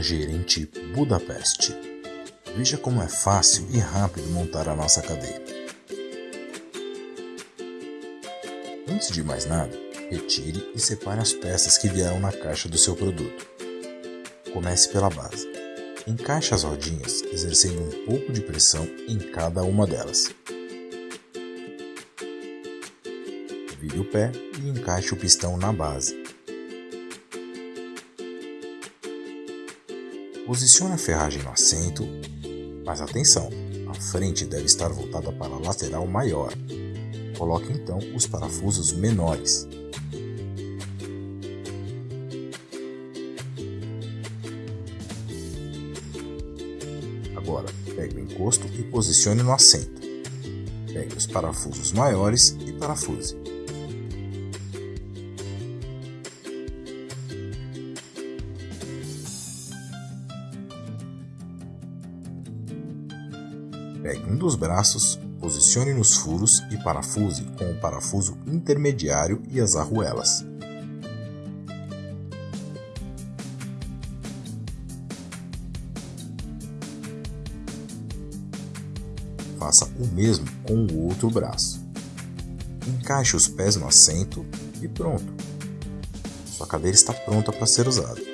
gerente Budapeste. Veja como é fácil e rápido montar a nossa cadeira. Antes de mais nada, retire e separe as peças que vieram na caixa do seu produto. Comece pela base. Encaixe as rodinhas, exercendo um pouco de pressão em cada uma delas. Vire o pé e encaixe o pistão na base. Posicione a ferragem no assento, mas atenção, a frente deve estar voltada para a lateral maior. Coloque então os parafusos menores. Agora, pegue o encosto e posicione no assento. Pegue os parafusos maiores e parafuse. Pegue um dos braços, posicione nos furos e parafuse com o parafuso intermediário e as arruelas. Faça o mesmo com o outro braço. Encaixe os pés no assento e pronto. Sua cadeira está pronta para ser usada.